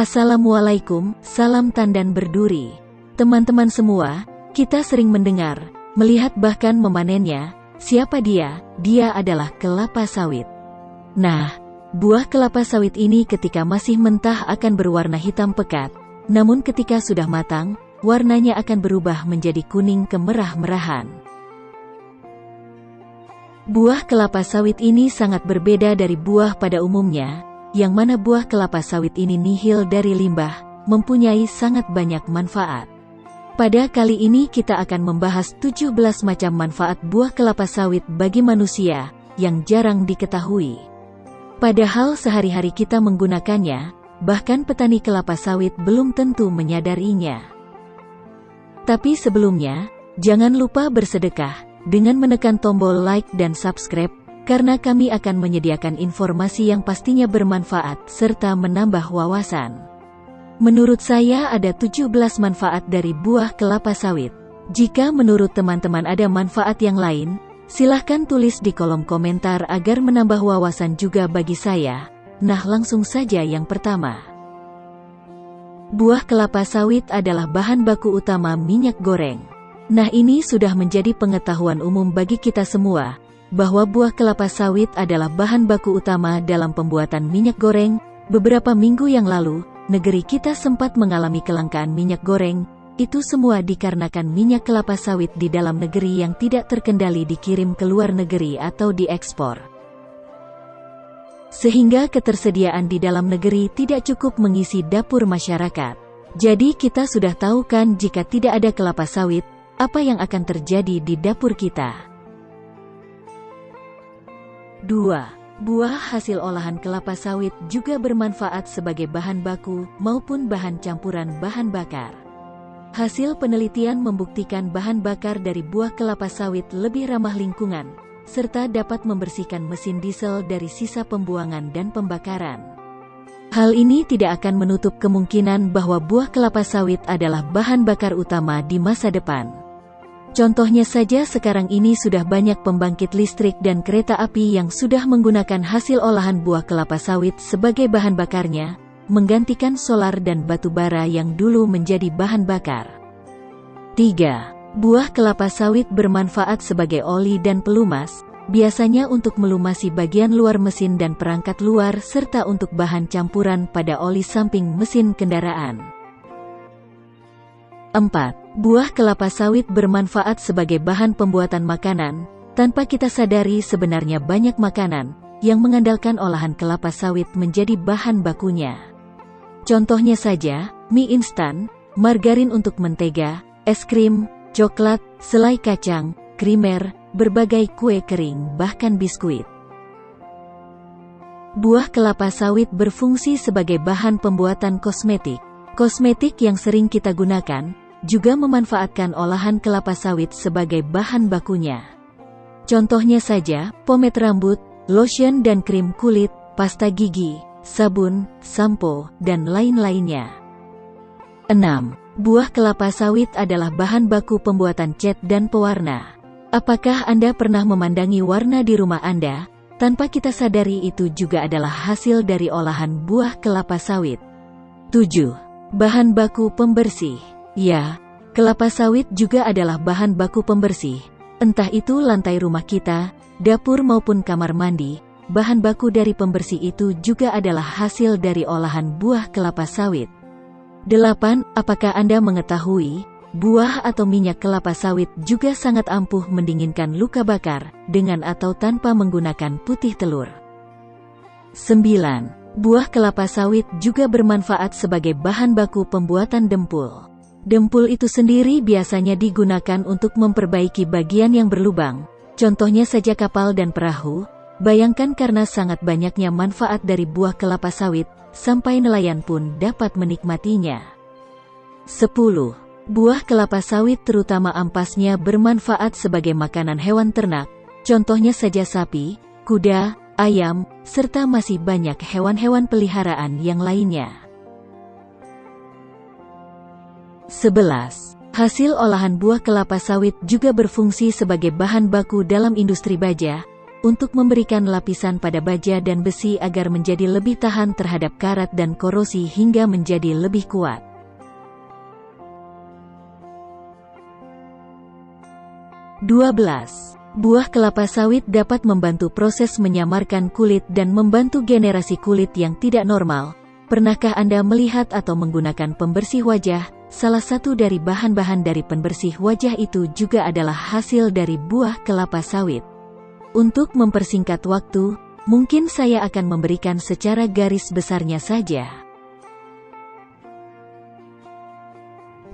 Assalamualaikum, salam tandan berduri. Teman-teman semua, kita sering mendengar, melihat bahkan memanennya. Siapa dia? Dia adalah kelapa sawit. Nah, buah kelapa sawit ini ketika masih mentah akan berwarna hitam pekat, namun ketika sudah matang, warnanya akan berubah menjadi kuning kemerah-merahan. Buah kelapa sawit ini sangat berbeda dari buah pada umumnya, yang mana buah kelapa sawit ini nihil dari limbah, mempunyai sangat banyak manfaat. Pada kali ini kita akan membahas 17 macam manfaat buah kelapa sawit bagi manusia, yang jarang diketahui. Padahal sehari-hari kita menggunakannya, bahkan petani kelapa sawit belum tentu menyadarinya. Tapi sebelumnya, jangan lupa bersedekah, dengan menekan tombol like dan subscribe, karena kami akan menyediakan informasi yang pastinya bermanfaat serta menambah wawasan. Menurut saya ada 17 manfaat dari buah kelapa sawit. Jika menurut teman-teman ada manfaat yang lain, silahkan tulis di kolom komentar agar menambah wawasan juga bagi saya. Nah langsung saja yang pertama. Buah kelapa sawit adalah bahan baku utama minyak goreng. Nah ini sudah menjadi pengetahuan umum bagi kita semua, bahwa buah kelapa sawit adalah bahan baku utama dalam pembuatan minyak goreng, beberapa minggu yang lalu, negeri kita sempat mengalami kelangkaan minyak goreng, itu semua dikarenakan minyak kelapa sawit di dalam negeri yang tidak terkendali dikirim ke luar negeri atau diekspor. Sehingga ketersediaan di dalam negeri tidak cukup mengisi dapur masyarakat. Jadi kita sudah tahu kan jika tidak ada kelapa sawit, apa yang akan terjadi di dapur kita. 2. Buah hasil olahan kelapa sawit juga bermanfaat sebagai bahan baku maupun bahan campuran bahan bakar. Hasil penelitian membuktikan bahan bakar dari buah kelapa sawit lebih ramah lingkungan, serta dapat membersihkan mesin diesel dari sisa pembuangan dan pembakaran. Hal ini tidak akan menutup kemungkinan bahwa buah kelapa sawit adalah bahan bakar utama di masa depan. Contohnya saja sekarang ini sudah banyak pembangkit listrik dan kereta api yang sudah menggunakan hasil olahan buah kelapa sawit sebagai bahan bakarnya, menggantikan solar dan batu bara yang dulu menjadi bahan bakar. 3. Buah kelapa sawit bermanfaat sebagai oli dan pelumas, biasanya untuk melumasi bagian luar mesin dan perangkat luar serta untuk bahan campuran pada oli samping mesin kendaraan. 4. Buah kelapa sawit bermanfaat sebagai bahan pembuatan makanan, tanpa kita sadari sebenarnya banyak makanan yang mengandalkan olahan kelapa sawit menjadi bahan bakunya. Contohnya saja, mie instan, margarin untuk mentega, es krim, coklat, selai kacang, krimer, berbagai kue kering bahkan biskuit. Buah kelapa sawit berfungsi sebagai bahan pembuatan kosmetik. Kosmetik yang sering kita gunakan, juga memanfaatkan olahan kelapa sawit sebagai bahan bakunya. Contohnya saja, pomade rambut, lotion dan krim kulit, pasta gigi, sabun, sampo, dan lain-lainnya. 6. Buah kelapa sawit adalah bahan baku pembuatan cat dan pewarna. Apakah Anda pernah memandangi warna di rumah Anda, tanpa kita sadari itu juga adalah hasil dari olahan buah kelapa sawit? 7. Bahan baku pembersih Ya, kelapa sawit juga adalah bahan baku pembersih. Entah itu lantai rumah kita, dapur maupun kamar mandi, bahan baku dari pembersih itu juga adalah hasil dari olahan buah kelapa sawit. 8. Apakah Anda mengetahui, buah atau minyak kelapa sawit juga sangat ampuh mendinginkan luka bakar, dengan atau tanpa menggunakan putih telur. 9. Buah kelapa sawit juga bermanfaat sebagai bahan baku pembuatan dempul. Dempul itu sendiri biasanya digunakan untuk memperbaiki bagian yang berlubang, contohnya saja kapal dan perahu, bayangkan karena sangat banyaknya manfaat dari buah kelapa sawit, sampai nelayan pun dapat menikmatinya. 10. Buah kelapa sawit terutama ampasnya bermanfaat sebagai makanan hewan ternak, contohnya saja sapi, kuda, ayam, serta masih banyak hewan-hewan peliharaan yang lainnya. 11. Hasil olahan buah kelapa sawit juga berfungsi sebagai bahan baku dalam industri baja, untuk memberikan lapisan pada baja dan besi agar menjadi lebih tahan terhadap karat dan korosi hingga menjadi lebih kuat. Dua belas. Buah kelapa sawit dapat membantu proses menyamarkan kulit dan membantu generasi kulit yang tidak normal. Pernahkah Anda melihat atau menggunakan pembersih wajah? Salah satu dari bahan-bahan dari pembersih wajah itu juga adalah hasil dari buah kelapa sawit. Untuk mempersingkat waktu, mungkin saya akan memberikan secara garis besarnya saja.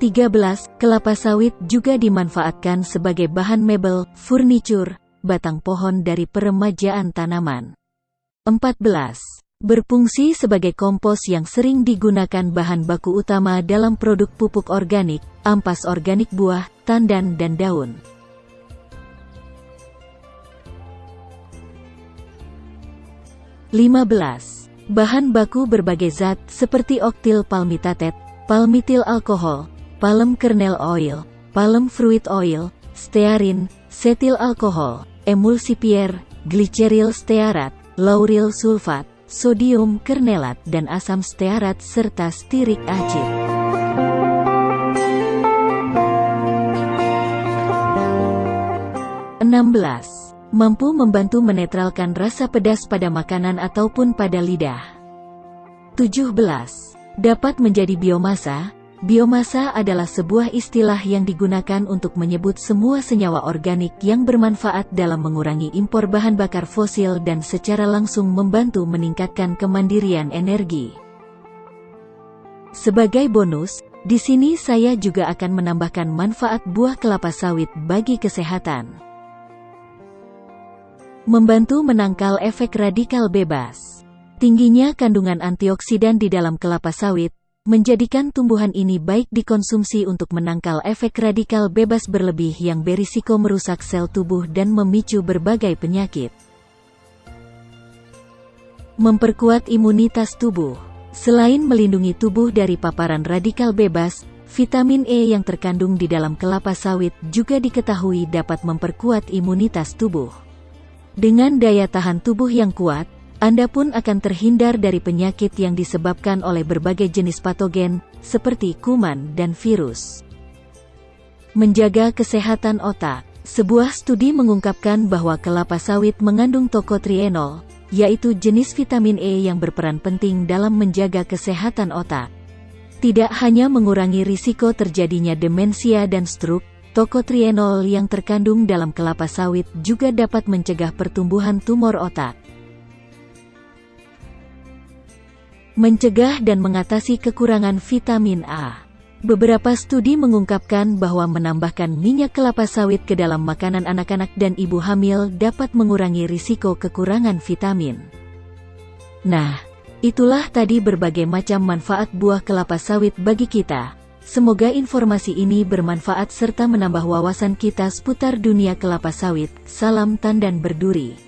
13. Kelapa sawit juga dimanfaatkan sebagai bahan mebel, furniture, batang pohon dari peremajaan tanaman. 14. Berfungsi sebagai kompos yang sering digunakan bahan baku utama dalam produk pupuk organik, ampas organik buah, tandan dan daun. Lima belas. Bahan baku berbagai zat seperti oktil palmitatet, palmitil alkohol, palm kernel oil, palm fruit oil, stearin, setil alkohol, emulsifier, gliceril stearat, lauryl sulfat, sodium kernelat dan asam stearat serta stirik acid. Enam belas. Mampu membantu menetralkan rasa pedas pada makanan ataupun pada lidah. 17. Dapat menjadi biomasa, Biomasa adalah sebuah istilah yang digunakan untuk menyebut semua senyawa organik yang bermanfaat dalam mengurangi impor bahan bakar fosil dan secara langsung membantu meningkatkan kemandirian energi. Sebagai bonus, di sini saya juga akan menambahkan manfaat buah kelapa sawit bagi kesehatan. Membantu menangkal efek radikal bebas. Tingginya kandungan antioksidan di dalam kelapa sawit, menjadikan tumbuhan ini baik dikonsumsi untuk menangkal efek radikal bebas berlebih yang berisiko merusak sel tubuh dan memicu berbagai penyakit. Memperkuat imunitas tubuh Selain melindungi tubuh dari paparan radikal bebas, vitamin E yang terkandung di dalam kelapa sawit juga diketahui dapat memperkuat imunitas tubuh. Dengan daya tahan tubuh yang kuat, anda pun akan terhindar dari penyakit yang disebabkan oleh berbagai jenis patogen, seperti kuman dan virus. Menjaga kesehatan otak Sebuah studi mengungkapkan bahwa kelapa sawit mengandung tokotrienol, yaitu jenis vitamin E yang berperan penting dalam menjaga kesehatan otak. Tidak hanya mengurangi risiko terjadinya demensia dan stroke, tokotrienol yang terkandung dalam kelapa sawit juga dapat mencegah pertumbuhan tumor otak. Mencegah dan mengatasi kekurangan vitamin A. Beberapa studi mengungkapkan bahwa menambahkan minyak kelapa sawit ke dalam makanan anak-anak dan ibu hamil dapat mengurangi risiko kekurangan vitamin. Nah, itulah tadi berbagai macam manfaat buah kelapa sawit bagi kita. Semoga informasi ini bermanfaat serta menambah wawasan kita seputar dunia kelapa sawit. Salam tandan berduri.